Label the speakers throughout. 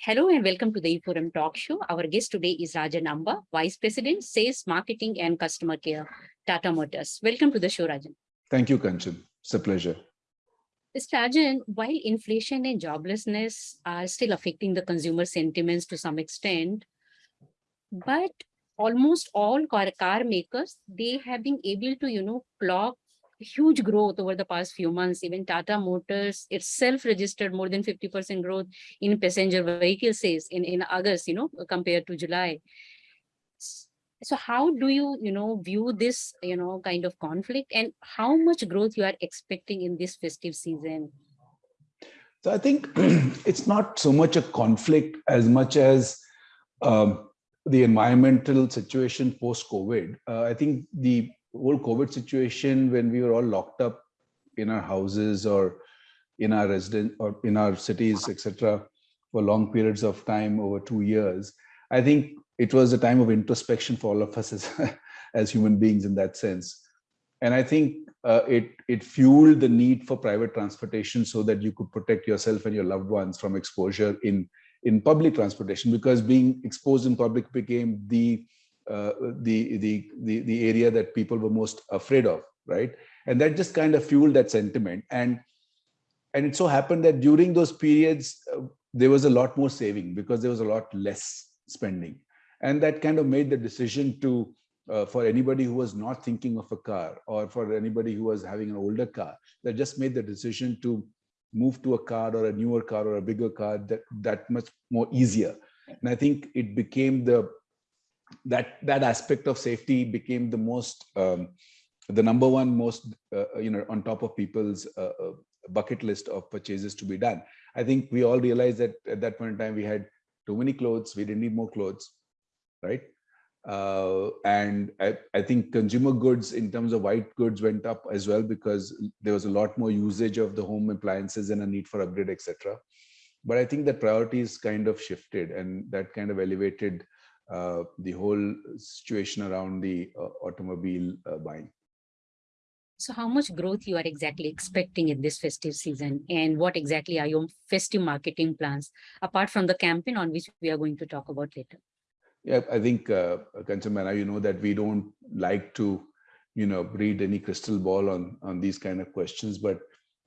Speaker 1: Hello and welcome to the eForum Talk Show. Our guest today is Rajan Amba, Vice President, Sales, Marketing and Customer Care, Tata Motors. Welcome to the show, Rajan.
Speaker 2: Thank you, Kanchan. It's a pleasure.
Speaker 1: Mr. Rajan, while inflation and joblessness are still affecting the consumer sentiments to some extent, but almost all car, car makers, they have been able to, you know, clock huge growth over the past few months. Even Tata Motors itself registered more than 50% growth in passenger vehicle sales in, in August, you know, compared to July. So how do you, you know, view this, you know, kind of conflict and how much growth you are expecting in this festive season?
Speaker 2: So I think it's not so much a conflict as much as um, the environmental situation post-COVID. Uh, I think the whole COVID situation when we were all locked up in our houses or in our residence or in our cities, etc., for long periods of time over two years, I think it was a time of introspection for all of us as, as human beings in that sense. And I think uh, it, it fueled the need for private transportation so that you could protect yourself and your loved ones from exposure in, in public transportation because being exposed in public became the the, the, the, the area that people were most afraid of, right? And that just kind of fueled that sentiment. And, and it so happened that during those periods, uh, there was a lot more saving because there was a lot less spending. And that kind of made the decision to, uh, for anybody who was not thinking of a car or for anybody who was having an older car, that just made the decision to move to a car or a newer car or a bigger car that, that much more easier. And I think it became the that that aspect of safety became the most um, the number one most uh, uh, you know on top of people's uh, uh, bucket list of purchases to be done. I think we all realized that at that point in time we had too many clothes we didn't need more clothes right? Uh, and I, I think consumer goods in terms of white goods went up as well because there was a lot more usage of the home appliances and a need for upgrade etc but i think the priorities kind of shifted and that kind of elevated uh, the whole situation around the uh, automobile uh, buying.
Speaker 1: So how much growth you are exactly expecting in this festive season and what exactly are your festive marketing plans apart from the campaign on which we are going to talk about later?
Speaker 2: Yeah, I think, uh, Kanchamana, you know that we don't like to, you know, read any crystal ball on, on these kind of questions, but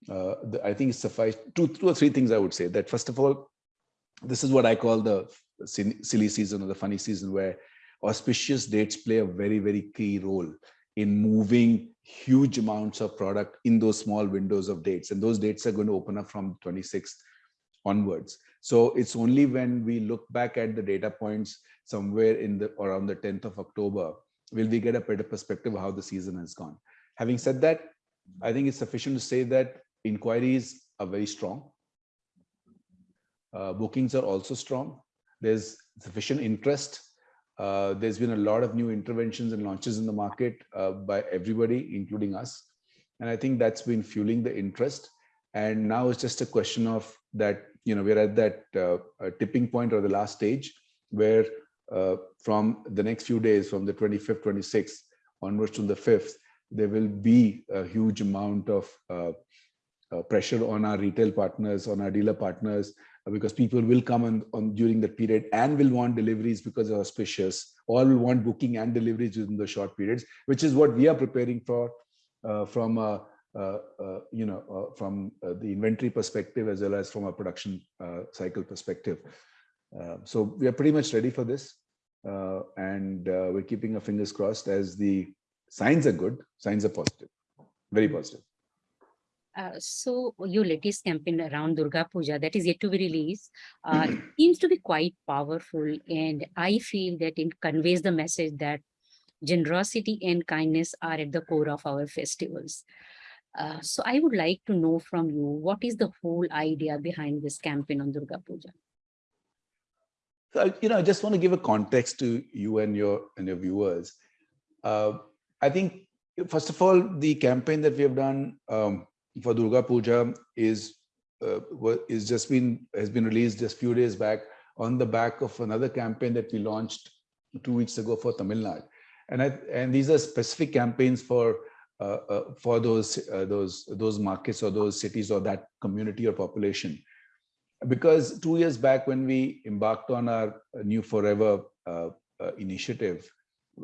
Speaker 2: uh, the, I think it's suffice two, two or three things I would say that first of all, this is what I call the silly season or the funny season where auspicious dates play a very, very key role in moving huge amounts of product in those small windows of dates. And those dates are going to open up from 26th onwards. So it's only when we look back at the data points somewhere in the around the 10th of October, will we get a better perspective of how the season has gone. Having said that, I think it's sufficient to say that inquiries are very strong. Uh, bookings are also strong. There's sufficient interest. Uh, there's been a lot of new interventions and launches in the market uh, by everybody, including us. And I think that's been fueling the interest. And now it's just a question of that, you know, we're at that uh, tipping point or the last stage where uh, from the next few days, from the 25th, 26th onwards to the 5th, there will be a huge amount of uh, uh, pressure on our retail partners, on our dealer partners, because people will come on, on during that period and will want deliveries because they're auspicious, or will want booking and deliveries within the short periods, which is what we are preparing for uh, from a, uh, uh, you know, uh, from the inventory perspective as well as from a production cycle perspective. so we are pretty much ready for this, and we're keeping our fingers crossed as the signs are good, signs are positive, very positive.
Speaker 1: Uh, so your latest campaign around Durga Puja that is yet to be released uh, seems to be quite powerful and I feel that it conveys the message that generosity and kindness are at the core of our festivals. Uh, so I would like to know from you, what is the whole idea behind this campaign on Durga Puja?
Speaker 2: So, you know, I just want to give a context to you and your and your viewers. Uh, I think, first of all, the campaign that we have done um, for Durga Puja is uh, is just been has been released just few days back on the back of another campaign that we launched two weeks ago for Tamil Nadu. And I, and these are specific campaigns for uh, uh, for those uh, those those markets or those cities or that community or population. Because two years back, when we embarked on our new forever uh, uh, initiative,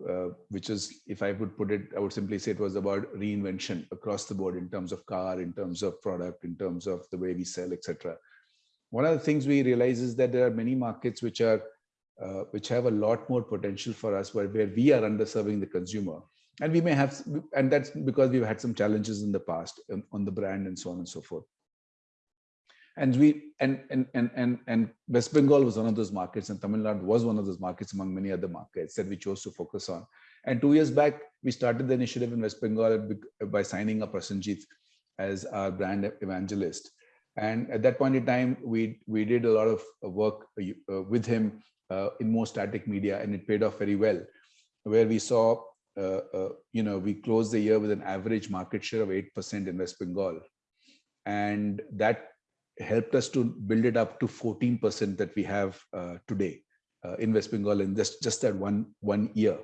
Speaker 2: uh, which is, if I would put it, I would simply say it was about reinvention across the board in terms of car, in terms of product, in terms of the way we sell, etc. One of the things we realize is that there are many markets which are uh, which have a lot more potential for us where, where we are underserving the consumer and we may have and that's because we've had some challenges in the past um, on the brand and so on and so forth and we and and and and, and west bengal was one of those markets and tamil nadu was one of those markets among many other markets that we chose to focus on. And two years back we started the initiative in west bengal by signing up Prasenjit as our brand evangelist. And at that point in time we we did a lot of work uh, with him uh, in more static media and it paid off very well where we saw uh, uh, you know we closed the year with an average market share of 8% in west bengal. And that helped us to build it up to 14% that we have uh, today uh, in west bengal in just just that one one year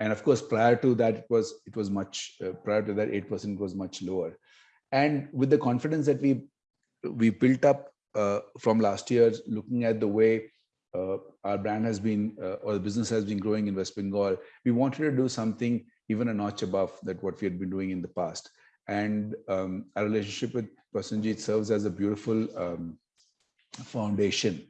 Speaker 2: and of course prior to that it was it was much uh, prior to that 8% was much lower and with the confidence that we we built up uh, from last year looking at the way uh, our brand has been, uh, or the business has been growing in West Bengal, we wanted to do something even a notch above that what we had been doing in the past. And um, our relationship with Prasenjit serves as a beautiful um, foundation.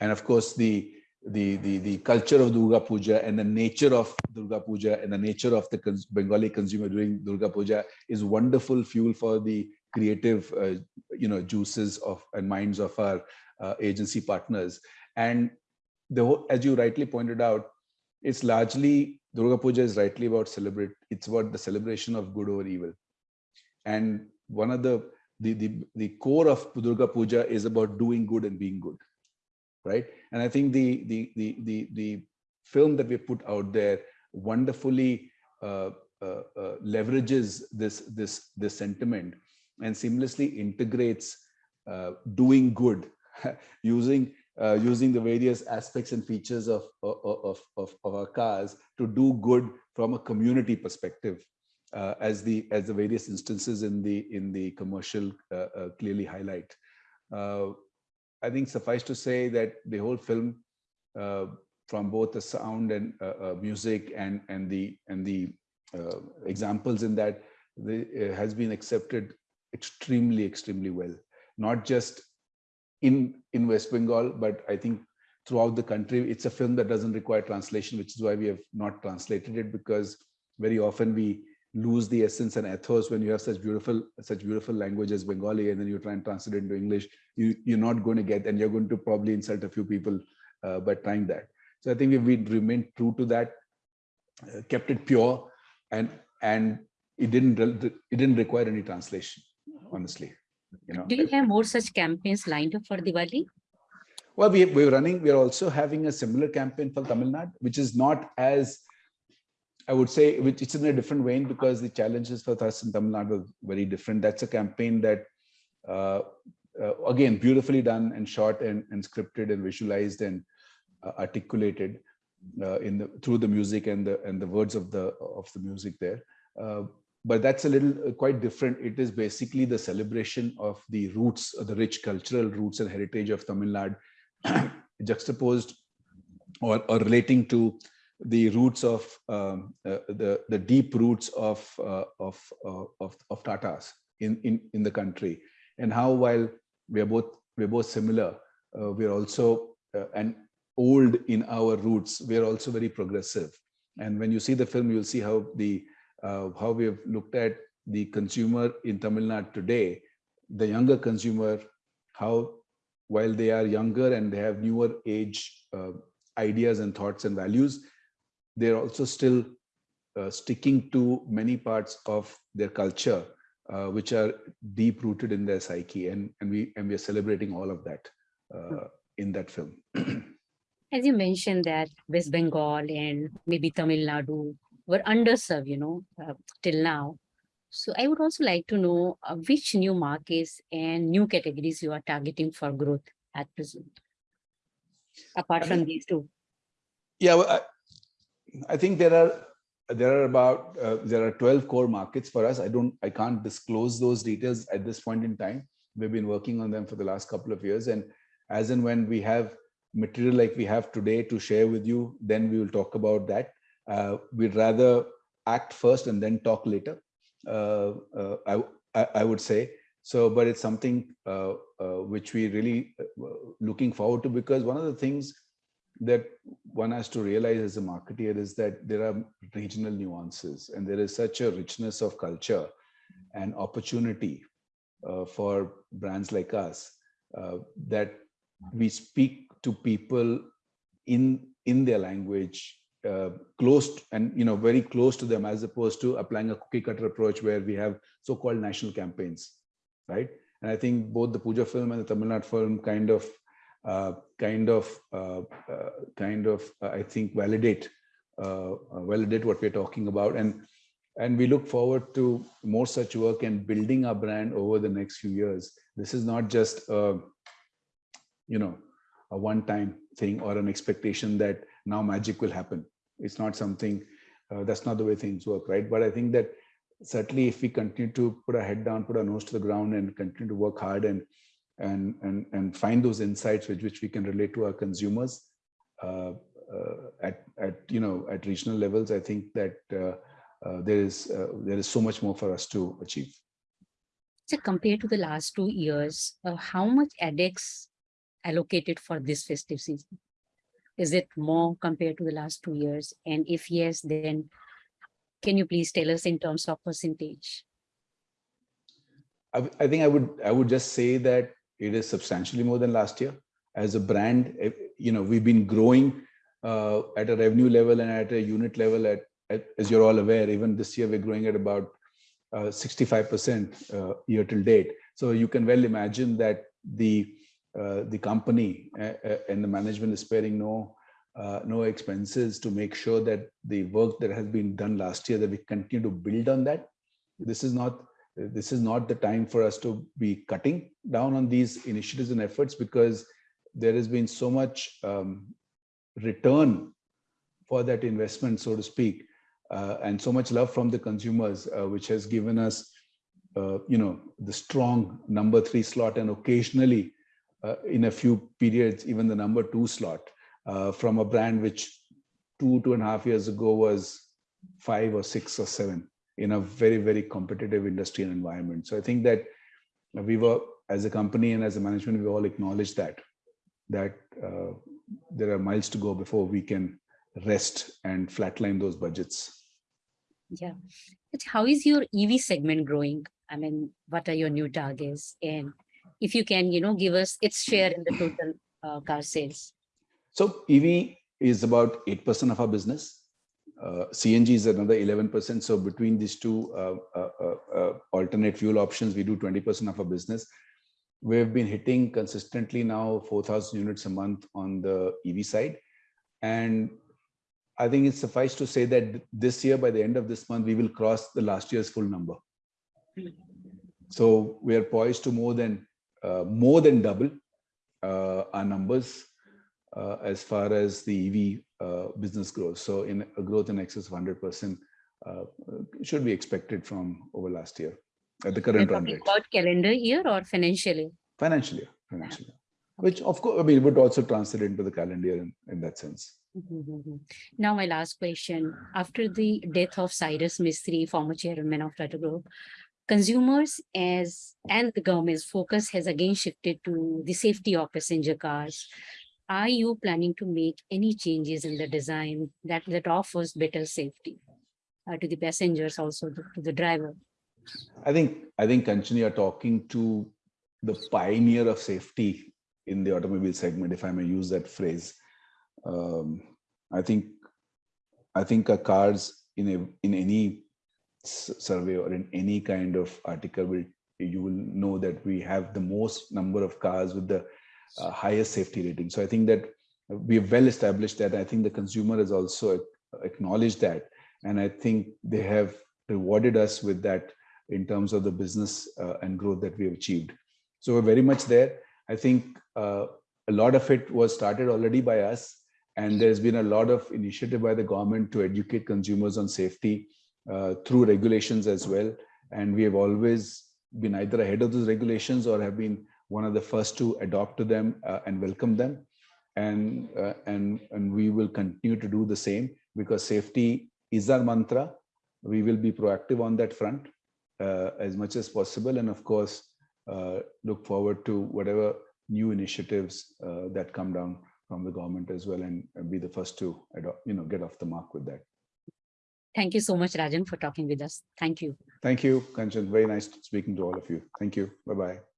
Speaker 2: And of course, the, the, the, the culture of Durga Puja and the nature of Durga Puja and the nature of the cons Bengali consumer during Durga Puja is wonderful fuel for the creative, uh, you know, juices of and minds of our uh, agency partners. And the whole, as you rightly pointed out, it's largely Durga Puja is rightly about celebrate. It's about the celebration of good over evil. And one of the the the, the core of Durga Puja is about doing good and being good, right? And I think the the the the the film that we put out there wonderfully uh, uh, uh, leverages this this this sentiment and seamlessly integrates uh, doing good using uh, using the various aspects and features of, of, of, of, our cars to do good from a community perspective uh, as the as the various instances in the in the commercial uh, uh clearly highlight. Uh, I think suffice to say that the whole film uh, from both the sound and music and and the and the examples in that the, has been accepted extremely extremely well not just in in West Bengal, but I think throughout the country, it's a film that doesn't require translation, which is why we have not translated it because very often we lose the essence and ethos when you have such beautiful such beautiful language as Bengali and then you try and translate it into English, you, you're not going to get and you're going to probably insult a few people uh, by trying that. So I think we we remained true to that, uh, kept it pure, and and it didn't it didn't require any translation, honestly you know.
Speaker 1: Do you have more such campaigns lined up for Diwali?
Speaker 2: Well, we, we're running, we're also having a similar campaign for Tamil Nadu, which is not as, I would say, which it's in a different vein because the challenges for us in Tamil Nadu are very different. That's a campaign that, uh, uh, again, beautifully done and shot and, and scripted and visualized and uh, articulated uh, in the through the music and the and the words of the of the music there. Uh, but that's a little uh, quite different. It is basically the celebration of the roots, the rich cultural roots and heritage of Tamil Nadu, juxtaposed or, or relating to the roots of um, uh, the the deep roots of uh, of, uh, of of Tatas in in in the country, and how while we are both we're both similar, uh, we're also uh, and old in our roots. We're also very progressive, and when you see the film, you'll see how the uh, how we have looked at the consumer in Tamil Nadu today, the younger consumer, how while they are younger and they have newer age ideas and thoughts and values, they're also still uh, sticking to many parts of their culture, uh, which are deep rooted in their psyche. And, and, we, and we are celebrating all of that uh, in that film.
Speaker 1: As you mentioned that West Bengal and maybe Tamil Nadu were underserved, you know, uh, till now. So I would also like to know uh, which new markets and new categories you are targeting for growth at present, apart from these two.
Speaker 2: Yeah, well, I, think there are there are about uh, there are 12 core markets for us. I don't I can't disclose those details at this point in time. We've been working on them for the last couple of years, and as and when we have material like we have today to share with you, then we will talk about that. Uh, we'd rather act first and then talk later. Uh, uh, I, I, I would say so, but it's something uh, uh, which we really looking forward to because one of the things that one has to realize as a marketeer is that there are regional nuances and there is such a richness of culture and opportunity uh, for brands like us uh, that we speak to people in in their language uh, close and you know very close to them as opposed to applying a cookie cutter approach where we have so-called national campaigns right? And i think both the puja film and the tamil nadu film kind of kind of uh, uh, kind of I think validate validate what we're talking about and and we look forward to more such work and building our brand over the next few years. This is not just a, you know a one-time thing or an expectation that now magic will happen. It's not something uh, that's not the way things work, right? But I think that certainly if we continue to put our head down, put our nose to the ground, and continue to work hard and and and and find those insights with which we can relate to our consumers uh, uh, at at you know at regional levels i think that uh, uh there is uh, there is so much more for us to achieve.
Speaker 1: So compared to the last two years uh, how much adex allocated for this festive season? Is it more compared to the last two years? And if yes then can you please tell us in terms of percentage?
Speaker 2: I, I think I would I would just say that it is substantially more than last year. As a brand, eh, you know, we've been growing uh, at a revenue level and at a unit level at, at, as you're all aware, even this year we're growing at about 65% uh, uh, year till date. So you can well imagine that the uh, the company uh, uh, and the management is sparing no no expenses to make sure that the work that has been done last year that we continue to build on that. This is not this is not the time for us to be cutting down on these initiatives and efforts because there has been so much um, return for that investment, so to speak, uh, and so much love from the consumers, uh, which has given us, uh, you know, the strong number three slot and occasionally uh, in a few periods, even the number two slot uh, from a brand which two, two and a half years ago was five or six or seven in a very, very competitive industry and environment. So I think that we were, as a company and as a management, we all acknowledge that, that uh, there are miles to go before we can rest and flatline those budgets.
Speaker 1: Yeah. But how is your EV segment growing? I mean, what are your new targets? And if you can, you know, give us its share in the total uh, car sales.
Speaker 2: So EV is about 8% of our business. Uh, CNG is another 11%. So between these two uh, uh, uh, alternate fuel options, we do 20% of our business. We've been hitting consistently now 4,000 units a month on the EV side. And I think it's suffice to say that this year, by the end of this month, we will cross the last year's full number. So we are poised to more than uh, more than double uh, our numbers uh, as far as the EV uh, business grows. So in a growth in excess of 100% uh, should be expected from over last year at the current run rate.
Speaker 1: About calendar year or financial year?
Speaker 2: Financial year, financial year. Which of course, I mean, would also translate into the calendar year in, in that sense.
Speaker 1: Mm-hmm. Now, my last question. After the death of Cyrus Mistry, former chairman of Tata Group, consumers as and the government's focus has again shifted to the safety of passenger cars are you planning to make any changes in the design that, that offers better safety uh, to the passengers, also to, to, the driver?
Speaker 2: I think, I think Kanchan, you're talking to the pioneer of safety in the automobile segment, if I may use that phrase. Um, I think, I think cars in a, in any survey or in any kind of article will you will know that we have the most number of cars with the uh, highest safety rating. So I think that we have well established that. I think the consumer has also acknowledged that. And I think they have rewarded us with that in terms of the business uh, and growth that we have achieved. So we're very much there. I think uh, a lot of it was started already by us. And there's been a lot of initiative by the government to educate consumers on safety uh, through regulations as well. And we have always been either ahead of those regulations or have been one of the first to adopt to them uh, and welcome them. And, uh, and, and we will continue to do the same because safety is our mantra. We will be proactive on that front uh, as much as possible. And of course, uh, look forward to whatever new initiatives uh, that come down from the government as well and and be the first to adopt, you know, get off the mark with that.
Speaker 1: Thank you so much, Rajan, for talking with us. Thank you.
Speaker 2: Thank you, Kanchan. Very nice speaking to all of you. Thank you. Bye-bye.